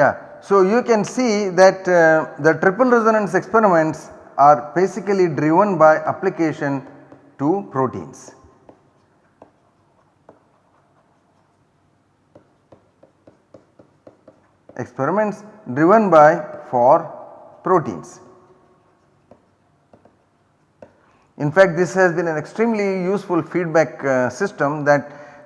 Yeah. So, you can see that uh, the triple resonance experiments are basically driven by application to proteins. Experiments driven by for proteins. In fact, this has been an extremely useful feedback uh, system that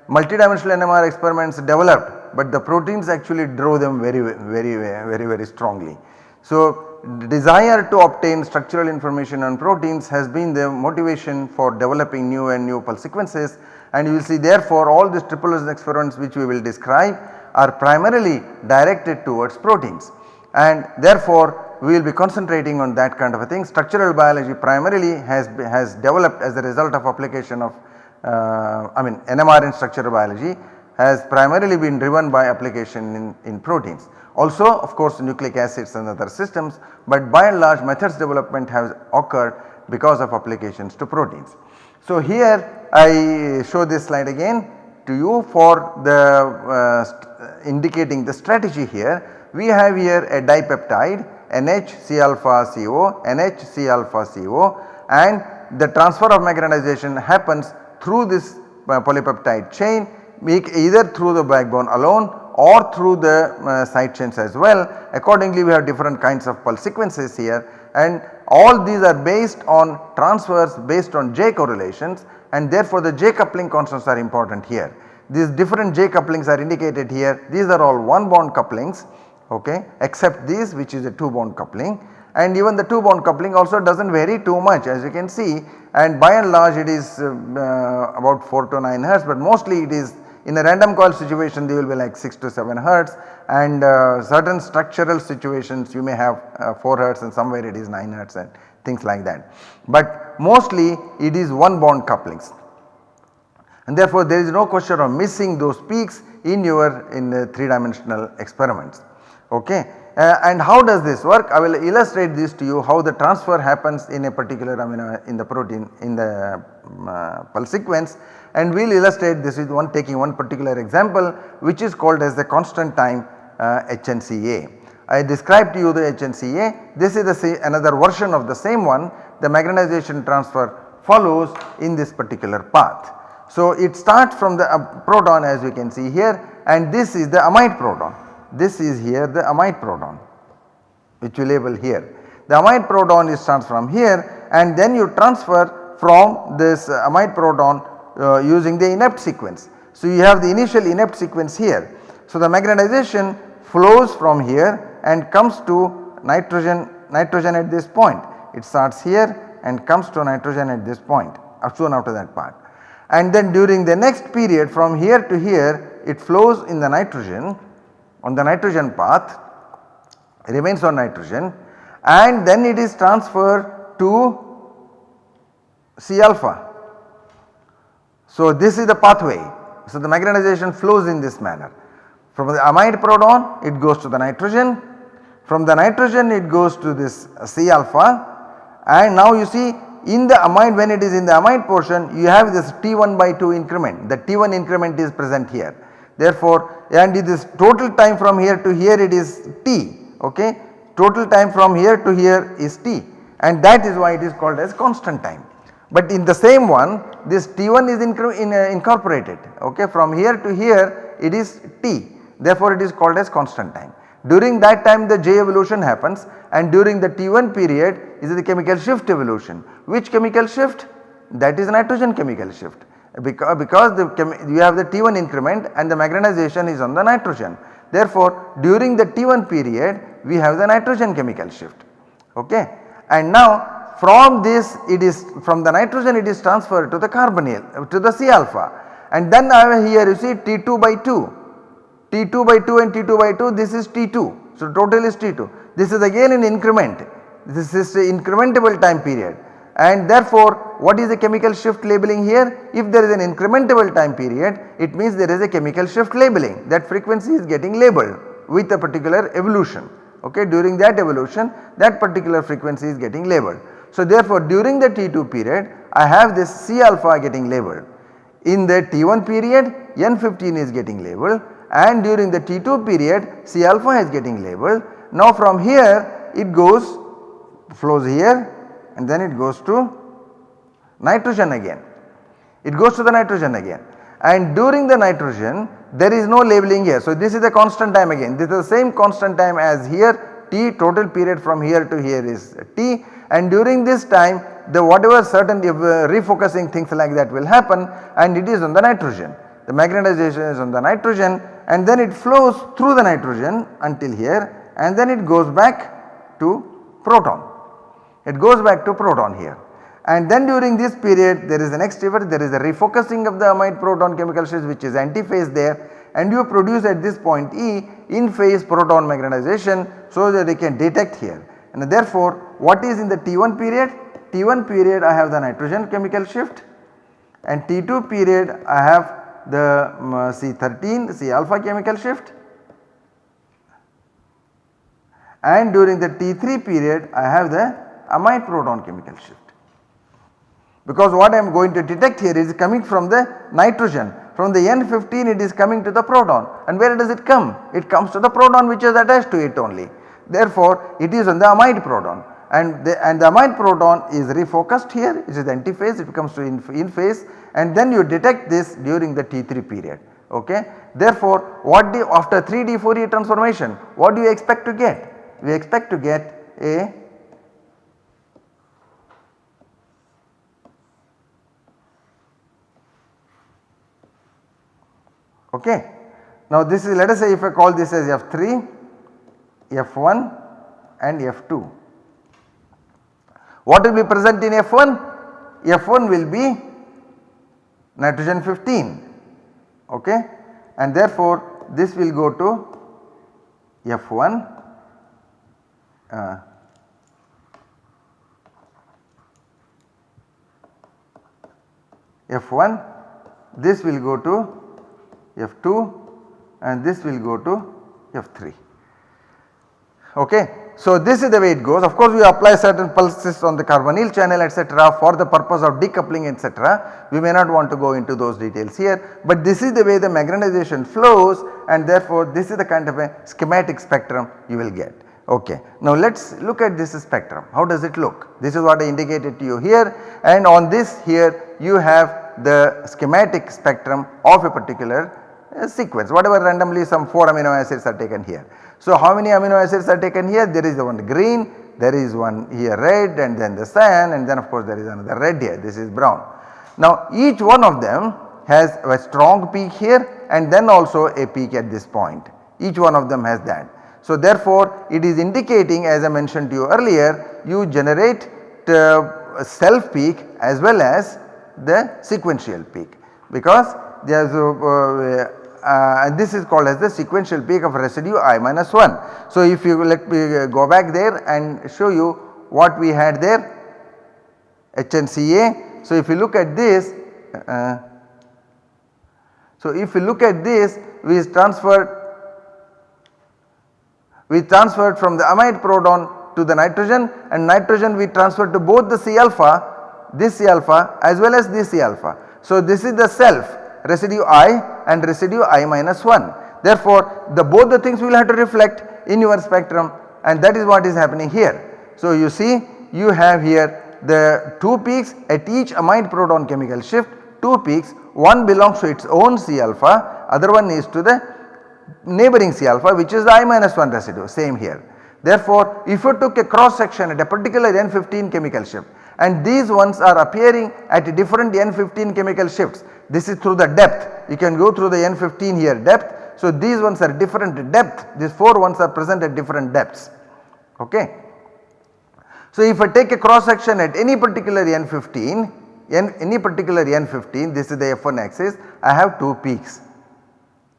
multidimensional NMR experiments developed, but the proteins actually draw them very very very very strongly. So, desire to obtain structural information on proteins has been the motivation for developing new and new pulse sequences and you will see therefore all these triple resonance experiments which we will describe are primarily directed towards proteins and therefore we will be concentrating on that kind of a thing. Structural biology primarily has, has developed as a result of application of uh, I mean NMR in structural biology has primarily been driven by application in, in proteins. Also of course nucleic acids and other systems but by and large methods development has occurred because of applications to proteins. So here I show this slide again to you for the uh, indicating the strategy here. We have here a dipeptide NHC alpha CO, NHC alpha CO and the transfer of magnetization happens through this uh, polypeptide chain either through the backbone alone or through the uh, side chains as well. Accordingly we have different kinds of pulse sequences here. And all these are based on transfers based on J correlations. And therefore the J coupling constants are important here. These different J couplings are indicated here. These are all one bond couplings okay except these which is a 2 bond coupling. And even the 2 bond coupling also does not vary too much as you can see. And by and large it is uh, uh, about 4 to 9 hertz but mostly it is in a random coil situation they will be like 6 to 7 hertz and uh, certain structural situations you may have uh, 4 hertz and somewhere it is 9 hertz and things like that. But mostly it is one bond couplings and therefore there is no question of missing those peaks in your in the 3 dimensional experiments okay. Uh, and how does this work? I will illustrate this to you how the transfer happens in a particular amino in the protein in the uh, pulse sequence and we will illustrate this with one taking one particular example which is called as the constant time uh, HNCA. I described to you the HNCA this is the another version of the same one the magnetization transfer follows in this particular path. So it starts from the uh, proton as you can see here and this is the amide proton this is here the amide proton which we label here. The amide proton is starts from here and then you transfer from this amide proton uh, using the inept sequence. So you have the initial inept sequence here. So the magnetization flows from here and comes to nitrogen nitrogen at this point. It starts here and comes to nitrogen at this point uh, soon after that part. And then during the next period from here to here it flows in the nitrogen on the nitrogen path remains on nitrogen and then it is transferred to C alpha so this is the pathway. So the magnetization flows in this manner. From the amide proton it goes to the nitrogen, from the nitrogen it goes to this C alpha and now you see in the amide when it is in the amide portion you have this T1 by 2 increment the T1 increment is present here. Therefore and this total time from here to here it is T okay total time from here to here is T and that is why it is called as constant time. But in the same one this T1 is in, uh, incorporated okay from here to here it is T therefore it is called as constant time. During that time the J evolution happens and during the T1 period is the chemical shift evolution. Which chemical shift? That is nitrogen chemical shift because, because you have the T1 increment and the magnetization is on the nitrogen. Therefore during the T1 period we have the nitrogen chemical shift okay and now from this it is from the nitrogen it is transferred to the carbonyl to the C alpha. And then here you see T2 by 2 T2 by 2 and T2 by 2 this is T2 so total is T2 this is again an increment. This is incrementable time period. And therefore what is the chemical shift labeling here? If there is an incrementable time period it means there is a chemical shift labeling. That frequency is getting labeled with a particular evolution. Okay during that evolution that particular frequency is getting labeled. So therefore during the T2 period I have this C alpha getting labeled. In the T1 period N15 is getting labeled and during the T2 period C alpha is getting labeled. Now from here it goes flows here and then it goes to nitrogen again. It goes to the nitrogen again and during the nitrogen there is no labeling here. So this is a constant time again this is the same constant time as here T total period from here to here is T and during this time the whatever certain uh, refocusing things like that will happen and it is on the nitrogen. The magnetization is on the nitrogen and then it flows through the nitrogen until here and then it goes back to proton. It goes back to proton here and then during this period there is the next there is a refocusing of the amide proton chemical shift which is antiphase there and you produce at this point E in phase proton magnetization so that they can detect here and therefore what is in the T1 period? T1 period I have the nitrogen chemical shift and T2 period I have the um, C13 C alpha chemical shift and during the T3 period I have the amide proton chemical shift. Because what I am going to detect here is coming from the nitrogen from the N15 it is coming to the proton and where does it come? It comes to the proton which is attached to it only. Therefore it is on the amide proton and the, and the amide proton is refocused here it is antiphase it comes to in, in phase and then you detect this during the T3 period ok. Therefore what do after 3D Fourier transformation what do you expect to get? We expect to get a okay. Now this is let us say if I call this as F3, F1 and F2. What will be present in F1? F1 will be nitrogen 15 okay and therefore this will go to F1 uh, F1 this will go to F2 and this will go to F3 okay. So this is the way it goes. Of course we apply certain pulses on the carbonyl channel etc for the purpose of decoupling etc we may not want to go into those details here but this is the way the magnetization flows and therefore this is the kind of a schematic spectrum you will get. Okay. Now let us look at this spectrum. How does it look? This is what I indicated to you here and on this here you have the schematic spectrum of a particular sequence whatever randomly some 4 amino acids are taken here. So how many amino acids are taken here? There is one green, there is one here red and then the cyan and then of course there is another red here this is brown. Now each one of them has a strong peak here and then also a peak at this point each one of them has that. So therefore it is indicating as I mentioned to you earlier you generate uh, self peak as well as the sequential peak because there is uh, uh, and this is called as the sequential peak of residue i minus 1. So if you let me go back there and show you what we had there HNCA. So if you look at this uh, so if you look at this we transferred we transferred from the amide proton to the nitrogen and nitrogen we transferred to both the C alpha this C alpha as well as this C alpha. So this is the self residue i and residue i minus 1. Therefore, the both the things will have to reflect in your spectrum and that is what is happening here. So, you see you have here the 2 peaks at each amide proton chemical shift 2 peaks one belongs to its own C alpha other one is to the neighboring C alpha which is the I minus 1 residue same here. Therefore, if you took a cross section at a particular N15 chemical shift and these ones are appearing at different N15 chemical shifts this is through the depth you can go through the N15 here depth. So these ones are different depth these 4 ones are present at different depths okay. So if I take a cross section at any particular N15 N, any particular N15 this is the F1 axis I have 2 peaks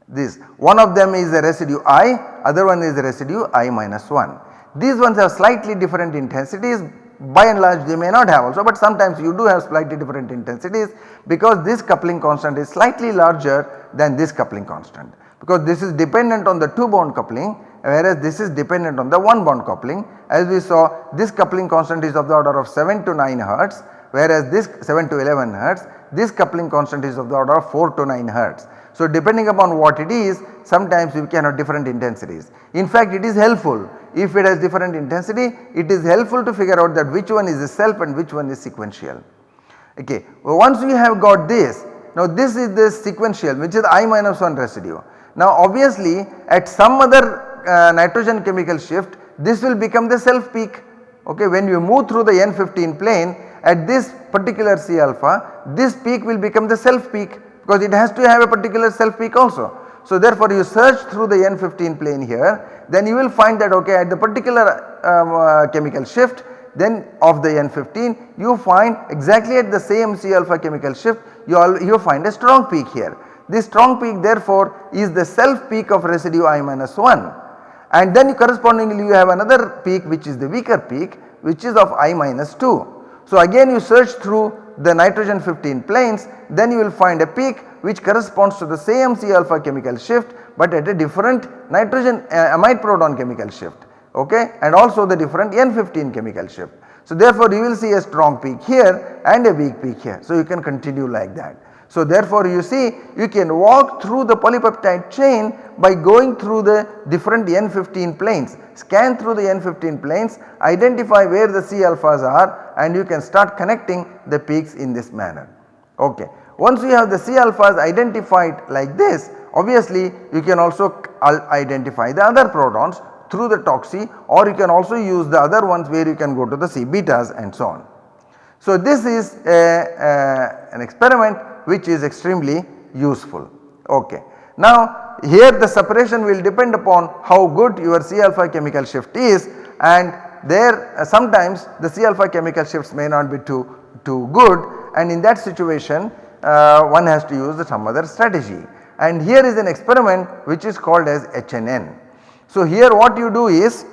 this one of them is the residue i other one is the residue i minus 1. These ones have slightly different intensities by and large they may not have also but sometimes you do have slightly different intensities because this coupling constant is slightly larger than this coupling constant because this is dependent on the 2 bond coupling whereas this is dependent on the 1 bond coupling as we saw this coupling constant is of the order of 7 to 9 hertz whereas this 7 to 11 hertz this coupling constant is of the order of 4 to 9 hertz. So depending upon what it is sometimes we can have different intensities. In fact it is helpful if it has different intensity it is helpful to figure out that which one is the self and which one is sequential. Okay. Well, once we have got this now this is the sequential which is I minus 1 residue. Now obviously at some other uh, nitrogen chemical shift this will become the self peak okay when you move through the N15 plane at this particular C alpha this peak will become the self peak because it has to have a particular self peak also. So therefore you search through the N15 plane here then you will find that okay at the particular um, uh, chemical shift then of the N15 you find exactly at the same C alpha chemical shift you, all, you find a strong peak here. This strong peak therefore is the self peak of residue I minus 1 and then correspondingly you have another peak which is the weaker peak which is of I minus 2. So again you search through the nitrogen 15 planes then you will find a peak which corresponds to the same C alpha chemical shift but at a different nitrogen uh, amide proton chemical shift okay and also the different N15 chemical shift. So therefore you will see a strong peak here and a weak peak here so you can continue like that. So therefore you see you can walk through the polypeptide chain by going through the different N15 planes, scan through the N15 planes, identify where the C alphas are and you can start connecting the peaks in this manner. Okay. Once you have the C alphas identified like this obviously you can also identify the other protons through the TOCSY or you can also use the other ones where you can go to the C betas and so on. So this is a, a, an experiment which is extremely useful. Okay. Now here the separation will depend upon how good your C alpha chemical shift is and there uh, sometimes the C alpha chemical shifts may not be too, too good and in that situation uh, one has to use some other strategy and here is an experiment which is called as HNN. So here what you do is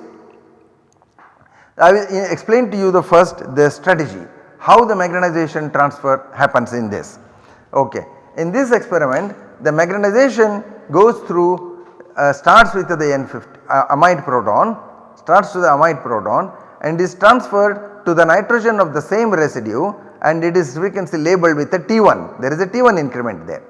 I will explain to you the first the strategy how the magnetization transfer happens in this. Okay. In this experiment the magnetization goes through uh, starts with the N15 uh, amide proton starts to the amide proton and is transferred to the nitrogen of the same residue and it is frequency labeled with a T1 there is a T1 increment there.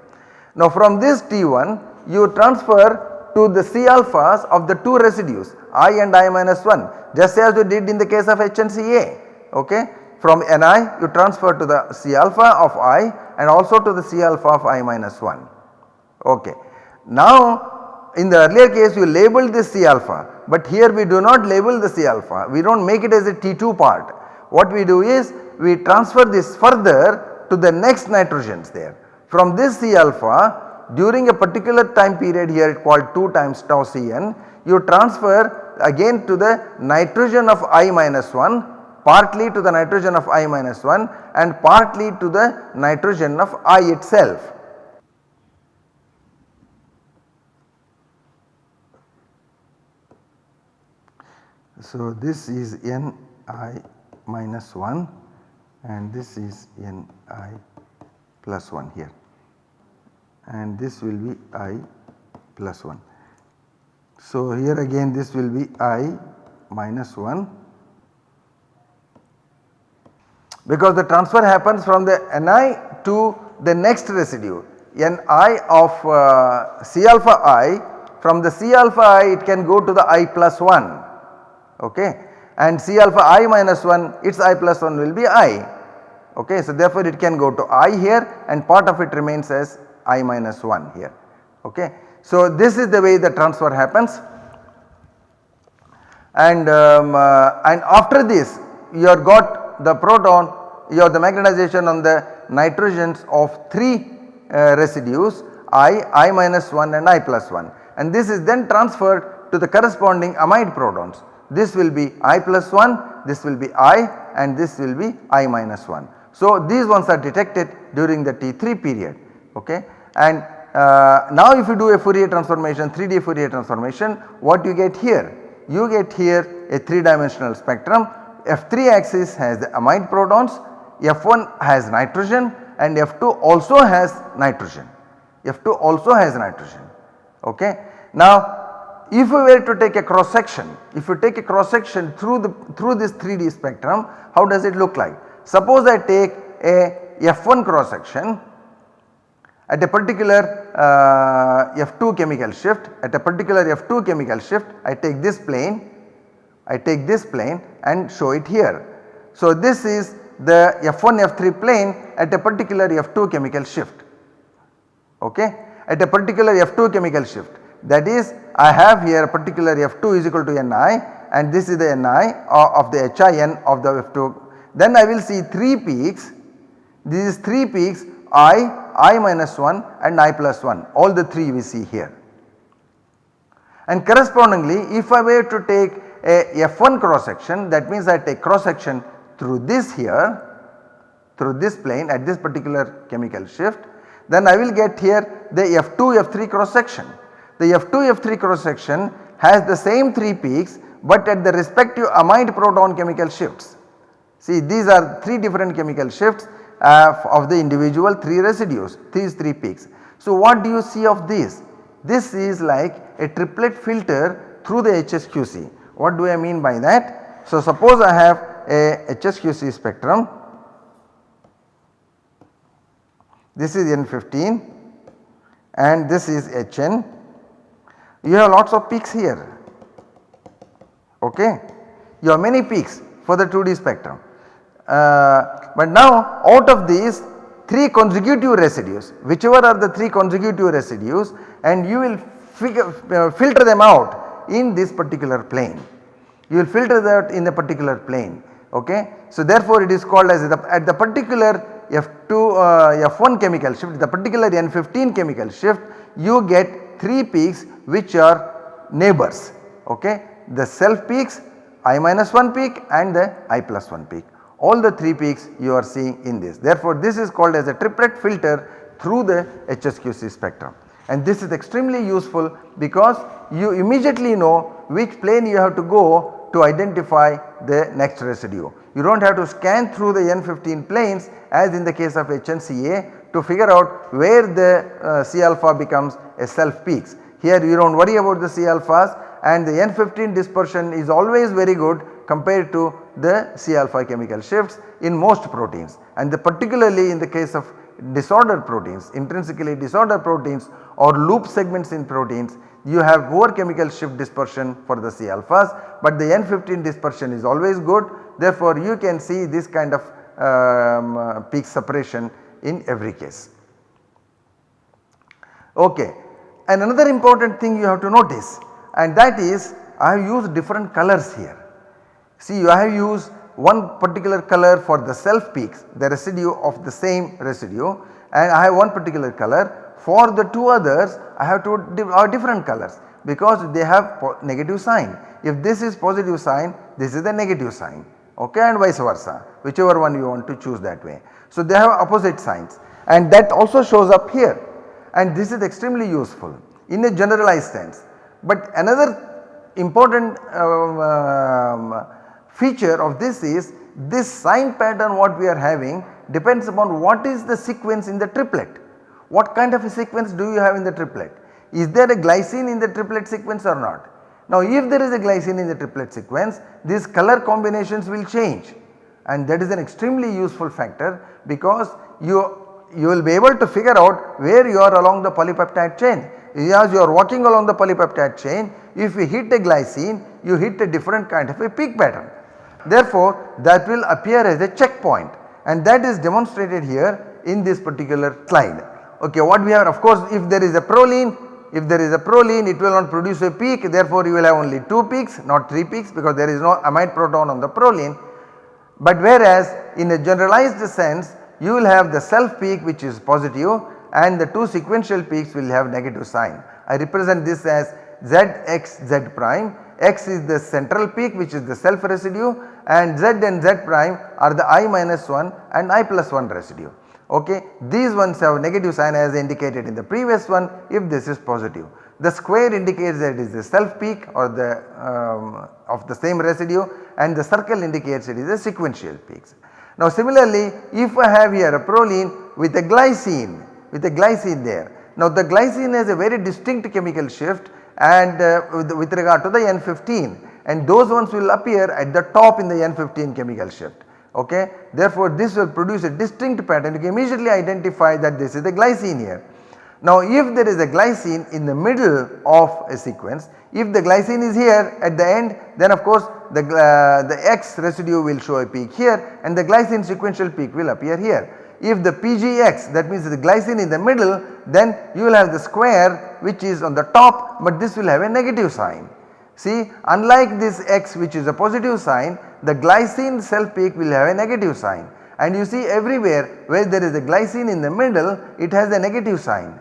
Now from this T1 you transfer to the C alphas of the two residues I and I minus 1 just as you did in the case of HNCA okay. From Ni you transfer to the C alpha of I and also to the C alpha of I minus 1 okay. Now in the earlier case you labeled this C alpha but here we do not label the C alpha we do not make it as a T2 part. What we do is we transfer this further to the next nitrogens there. From this C alpha during a particular time period here it called 2 times tau Cn you transfer again to the nitrogen of I minus 1 partly to the nitrogen of I minus 1 and partly to the nitrogen of I itself. So this is N i minus 1 and this is N i plus 1 here and this will be i plus 1. So here again this will be i minus 1 because the transfer happens from the Ni to the next residue Ni of uh, C alpha i from the C alpha i it can go to the i plus 1 okay? And C alpha i minus 1 its i plus 1 will be i. Okay. So therefore it can go to i here and part of it remains as i minus 1 here. Okay. So this is the way the transfer happens. And um, uh, and after this you have got the proton you have the magnetization on the nitrogens of 3 uh, residues I, I minus 1 and I plus 1 and this is then transferred to the corresponding amide protons. This will be I plus 1, this will be I and this will be I minus 1. So these ones are detected during the T3 period okay and uh, now if you do a Fourier transformation 3D Fourier transformation what you get here? You get here a 3 dimensional spectrum F3 axis has the amide protons, F1 has nitrogen and F2 also has nitrogen, F2 also has nitrogen okay. Now if we were to take a cross section, if you take a cross section through the through this 3D spectrum how does it look like? Suppose I take a F1 cross section at a particular uh, F2 chemical shift at a particular F2 chemical shift I take this plane I take this plane and show it here. So this is the F1 F3 plane at a particular F2 chemical shift. Okay? At a particular F2 chemical shift. That is I have here a particular F2 is equal to Ni and this is the Ni of the HIN of the F2 then I will see 3 peaks. This is 3 peaks I, I minus 1 and I plus 1 all the 3 we see here. And correspondingly if I were to take a F1 cross section that means I take cross section through this here through this plane at this particular chemical shift then I will get here the F2 F3 cross section. The F2 F3 cross section has the same 3 peaks but at the respective amide proton chemical shifts. See these are 3 different chemical shifts uh, of the individual 3 residues these 3 peaks. So what do you see of this? This is like a triplet filter through the HSQC. What do I mean by that? So suppose I have a HSQC spectrum this is N15 and this is HN you have lots of peaks here okay you have many peaks for the 2D spectrum. Uh, but now out of these 3 consecutive residues whichever are the 3 consecutive residues and you will figure, uh, filter them out in this particular plane. You will filter that in a particular plane okay. So therefore it is called as the, at the particular F2 uh, F1 chemical shift the particular N15 chemical shift you get 3 peaks which are neighbors okay. The self peaks I minus 1 peak and the I plus 1 peak all the 3 peaks you are seeing in this. Therefore this is called as a triplet filter through the HSQC spectrum and this is extremely useful because you immediately know which plane you have to go to identify the next residue. You do not have to scan through the N15 planes as in the case of HNCA to figure out where the uh, C alpha becomes a self peaks. Here you do not worry about the C alphas and the N15 dispersion is always very good compared to the C alpha chemical shifts in most proteins and the particularly in the case of disordered proteins intrinsically disordered proteins or loop segments in proteins you have poor chemical shift dispersion for the C alphas but the N15 dispersion is always good therefore you can see this kind of um, uh, peak separation in every case. Okay. And another important thing you have to notice and that is I have used different colors here. See I have used one particular color for the self peaks the residue of the same residue and I have one particular color for the two others I have two uh, different colors because they have negative sign. If this is positive sign this is the negative sign okay and vice versa whichever one you want to choose that way. So they have opposite signs and that also shows up here and this is extremely useful in a generalized sense. But another important um, um, feature of this is this sign pattern what we are having depends upon what is the sequence in the triplet. What kind of a sequence do you have in the triplet? Is there a glycine in the triplet sequence or not? Now if there is a glycine in the triplet sequence these color combinations will change and that is an extremely useful factor because you you will be able to figure out where you are along the polypeptide chain. As you are walking along the polypeptide chain if you hit a glycine you hit a different kind of a peak pattern. Therefore that will appear as a checkpoint and that is demonstrated here in this particular slide. Okay what we have of course if there is a proline if there is a proline it will not produce a peak therefore you will have only 2 peaks not 3 peaks because there is no amide proton on the proline. But whereas in a generalized sense you will have the self peak which is positive and the 2 sequential peaks will have negative sign. I represent this as Zx Z prime x is the central peak which is the self residue and z and z prime are the i minus 1 and i plus 1 residue okay. These ones have negative sign as indicated in the previous one if this is positive. The square indicates that it is the self peak or the um, of the same residue and the circle indicates it is a sequential peaks. Now similarly if I have here a proline with a glycine with a glycine there. Now the glycine has a very distinct chemical shift and uh, with, with regard to the N15 and those ones will appear at the top in the N15 chemical shift okay. Therefore this will produce a distinct pattern you can immediately identify that this is the glycine here Now if there is a glycine in the middle of a sequence, if the glycine is here at the end then of course the, uh, the X residue will show a peak here and the glycine sequential peak will appear here. If the PGX that means the glycine in the middle then you will have the square which is on the top but this will have a negative sign. See unlike this X which is a positive sign the glycine self peak will have a negative sign and you see everywhere where there is a glycine in the middle it has a negative sign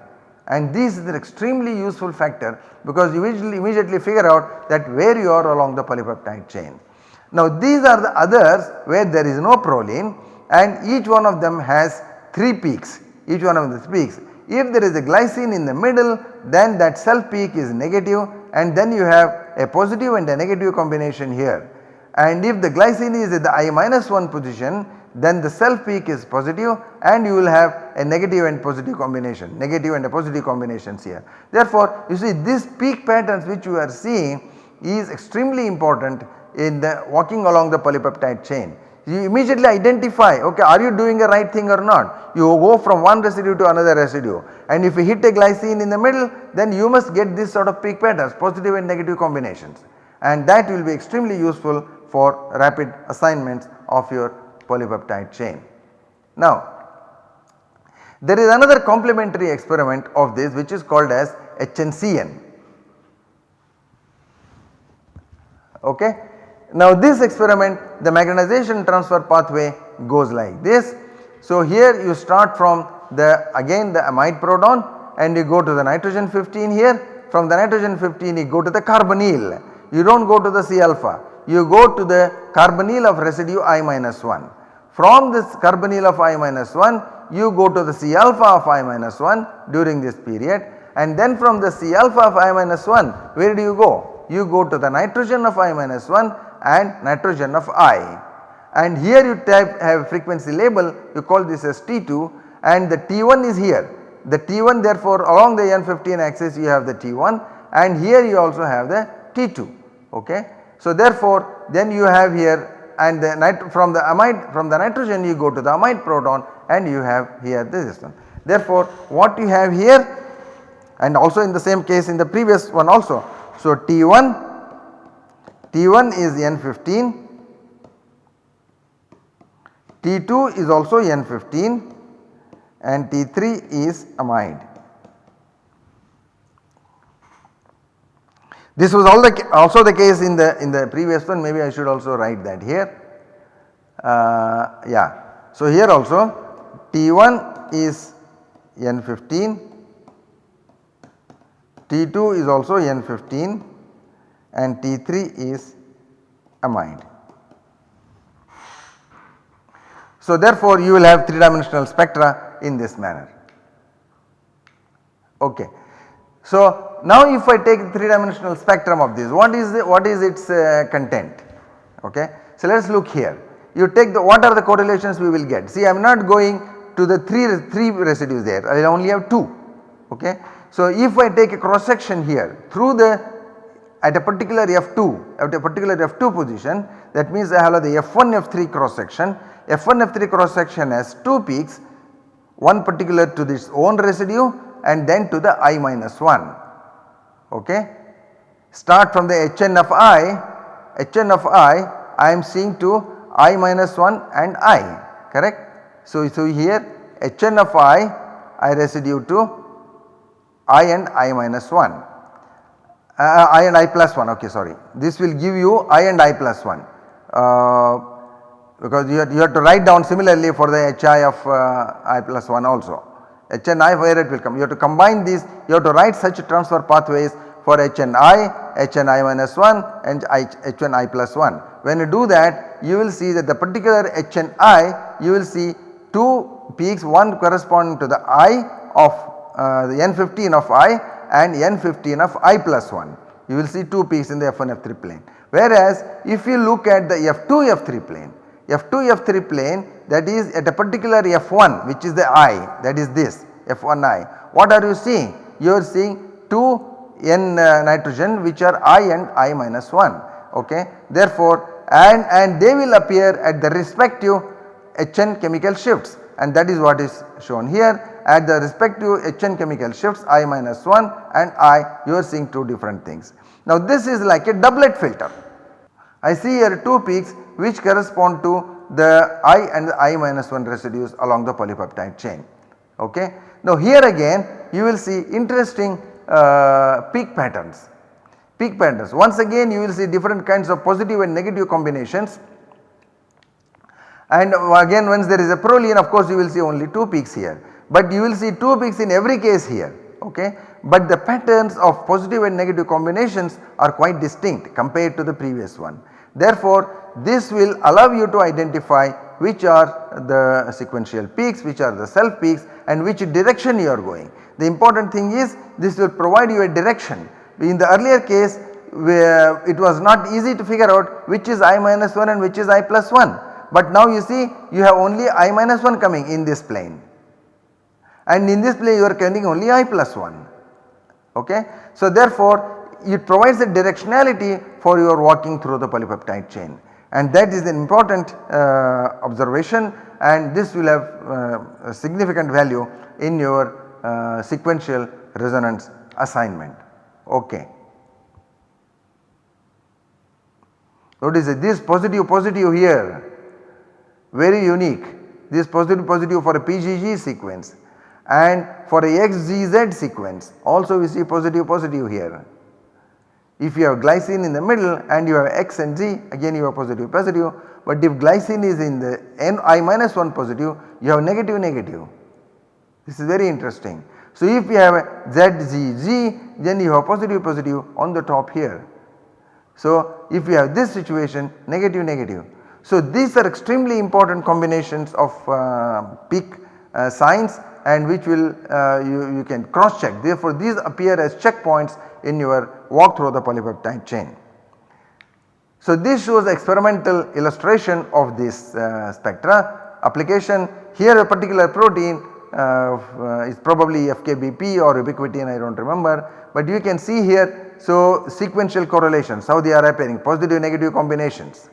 and this is an extremely useful factor because you immediately, figure out that where you are along the polypeptide chain. Now these are the others where there is no proline and each one of them has 3 peaks, each one of the peaks. If there is a glycine in the middle then that self peak is negative and then you have a positive and a negative combination here. And if the glycine is at the I minus 1 position then the self peak is positive and you will have a negative and positive combination, negative and a positive combinations here. Therefore, you see this peak patterns which you are seeing is extremely important in the walking along the polypeptide chain. You immediately identify okay are you doing the right thing or not. You go from one residue to another residue and if you hit a glycine in the middle then you must get this sort of peak patterns positive and negative combinations and that will be extremely useful for rapid assignments of your polypeptide chain. Now there is another complementary experiment of this which is called as HNCN. Okay. Now this experiment the magnetization transfer pathway goes like this. So here you start from the again the amide proton and you go to the nitrogen 15 here. From the nitrogen 15 you go to the carbonyl. You do not go to the C alpha. You go to the carbonyl of residue I minus 1 from this carbonyl of I minus 1 you go to the C alpha of I minus 1 during this period. And then from the C alpha of I minus 1 where do you go? You go to the nitrogen of I minus 1 and nitrogen of I and here you type have frequency label you call this as T2 and the T1 is here. The T1 therefore along the N15 axis you have the T1 and here you also have the T2 ok. So therefore then you have here and the from the amide from the nitrogen you go to the amide proton and you have here this one. Therefore what you have here and also in the same case in the previous one also. So T1 T1 is N15 T2 is also N15 and T3 is amide. This was the, also the case in the in the previous one maybe I should also write that here. Uh, yeah. So here also T1 is N15, T2 is also N15 and T3 is amide. So therefore you will have 3 dimensional spectra in this manner. Okay. So now if I take 3 dimensional spectrum of this what is the, what is its uh, content okay. So let us look here you take the what are the correlations we will get see I am not going to the 3, 3 residues there I only have 2 okay. So if I take a cross section here through the at a particular F2 at a particular F2 position that means I have the F1 F3 cross section F1 F3 cross section has 2 peaks one particular to this own residue and then to the i minus 1 okay. Start from the Hn of i, Hn of i I am seeing to i minus 1 and i correct. So, so here Hn of i I residue to i and i minus 1 uh, i and i plus 1 okay sorry. This will give you i and i plus 1 uh, because you have, you have to write down similarly for the hi of uh, i plus 1 also. HNI where it will come. You have to combine these, you have to write such transfer pathways for HNI, HNI minus 1 and HNI plus 1. When you do that you will see that the particular HNI you will see 2 peaks one corresponding to the I of uh, the N15 of I and N15 of I plus 1. You will see 2 peaks in the F1 F3 plane. Whereas if you look at the F2 F3 plane, F2 F3 plane that is at a particular F1 which is the I that is this F1I. What are you seeing? You are seeing 2 N uh, nitrogen which are I and I minus 1 okay. Therefore and, and they will appear at the respective HN chemical shifts and that is what is shown here at the respective HN chemical shifts I minus 1 and I you are seeing 2 different things. Now this is like a doublet filter. I see here 2 peaks which correspond to the I and the I minus 1 residues along the polypeptide chain. Okay. Now here again you will see interesting uh, peak patterns. Peak patterns once again you will see different kinds of positive and negative combinations and again once there is a proline of course you will see only 2 peaks here but you will see 2 peaks in every case here okay. But the patterns of positive and negative combinations are quite distinct compared to the previous one. Therefore, this will allow you to identify which are the sequential peaks, which are the self peaks and which direction you are going. The important thing is this will provide you a direction. In the earlier case where it was not easy to figure out which is i minus 1 and which is i plus 1. But now you see you have only i minus 1 coming in this plane and in this plane you are counting only i plus 1 okay. So therefore it provides a directionality for your walking through the polypeptide chain. And that is an important uh, observation. And this will have uh, a significant value in your uh, sequential resonance assignment. Okay. Notice this positive positive here. Very unique. This positive positive for a PGG sequence and for a XGZ sequence also we see positive positive here. If you have glycine in the middle and you have X and Z again you have positive positive but if glycine is in the Ni minus 1 positive you have negative negative. This is very interesting. So if you have ZZZ then you have positive positive on the top here. So if you have this situation negative negative. So these are extremely important combinations of uh, peak uh, signs and which will uh, you, you can cross check therefore these appear as checkpoints in your walk through the polypeptide chain. So this shows experimental illustration of this uh, spectra application. Here a particular protein uh, uh, is probably FKBP or ubiquitin I do not remember. But you can see here so sequential correlations. How they are appearing. Positive negative combinations.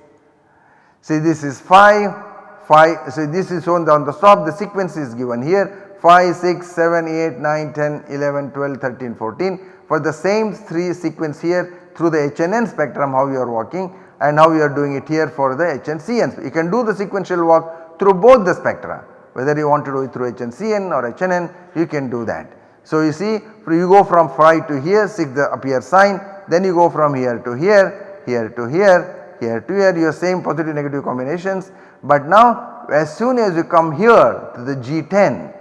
See this is 5, 5 so this is shown on the top. The sequence is given here 5, 6, 7, 8, 9, 10, 11, 12, 13, 14 for the same 3 sequence here through the HNN spectrum how you are walking and how you are doing it here for the HNCN. You can do the sequential walk through both the spectra whether you want to do it through HNCN or HNN you can do that. So you see you go from 5 to here 6 the appear sign then you go from here to here, here to here, here to here your same positive negative combinations but now as soon as you come here to the G10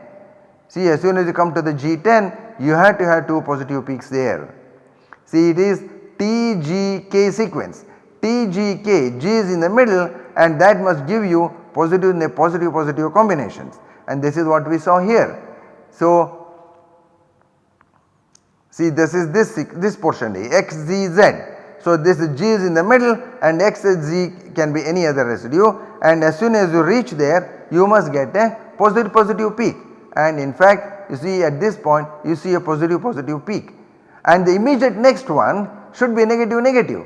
see as soon as you come to the G10 you have to have 2 positive peaks there. See it is TGK sequence. TGK, G is in the middle and that must give you positive positive positive combinations and this is what we saw here. So see this is this this portion XZZ. So this G is in the middle and XZ can be any other residue and as soon as you reach there you must get a positive positive peak and in fact you see at this point you see a positive positive peak and the immediate next one should be negative negative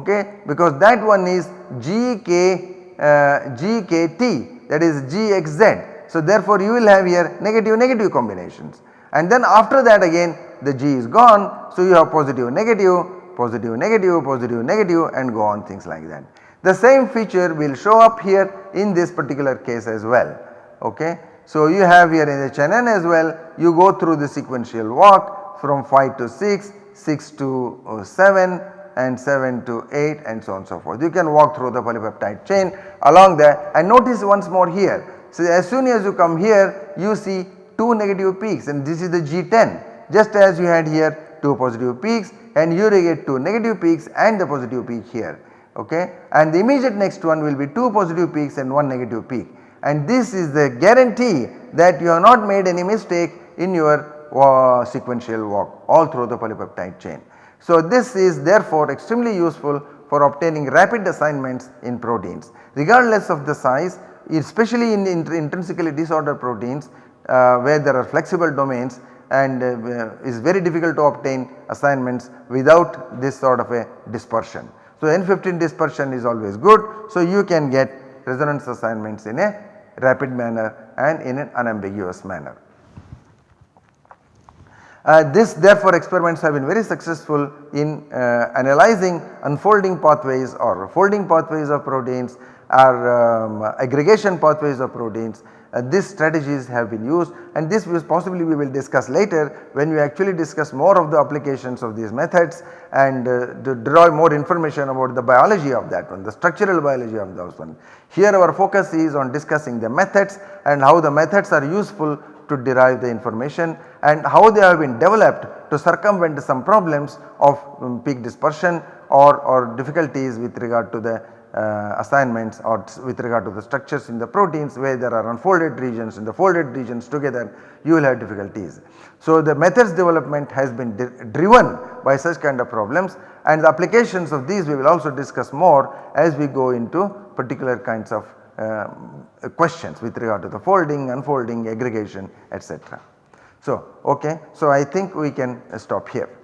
okay because that one is GK uh, GKT that is GXZ. So therefore you will have here negative negative combinations and then after that again the G is gone so you have positive negative positive negative positive negative and go on things like that. The same feature will show up here in this particular case as well okay. So you have here in the HNN as well you go through the sequential walk from 5 to 6, 6 to uh, 7 and 7 to 8 and so on and so forth. You can walk through the polypeptide chain along there and notice once more here. So as soon as you come here you see 2 negative peaks and this is the G10 just as you had here 2 positive peaks and you get 2 negative peaks and the positive peak here okay and the immediate next one will be 2 positive peaks and 1 negative peak and this is the guarantee that you have not made any mistake in your uh, sequential walk all through the polypeptide chain. So this is therefore extremely useful for obtaining rapid assignments in proteins regardless of the size especially in intrinsically disordered proteins uh, where there are flexible domains and uh, is very difficult to obtain assignments without this sort of a dispersion. So N15 dispersion is always good so you can get resonance assignments in a rapid manner and in an unambiguous manner. Uh, this therefore experiments have been very successful in uh, analyzing unfolding pathways or folding pathways of proteins or um, aggregation pathways of proteins. Uh, these strategies have been used and this possibly we will discuss later when we actually discuss more of the applications of these methods and uh, to derive more information about the biology of that one, the structural biology of those one. Here our focus is on discussing the methods and how the methods are useful to derive the information and how they have been developed to circumvent some problems of um, peak dispersion or, or difficulties with regard to the uh, assignments or with regard to the structures in the proteins where there are unfolded regions and the folded regions together you will have difficulties. So the methods development has been driven by such kind of problems and the applications of these we will also discuss more as we go into particular kinds of uh, questions with regard to the folding, unfolding, aggregation etc. So okay, so I think we can stop here.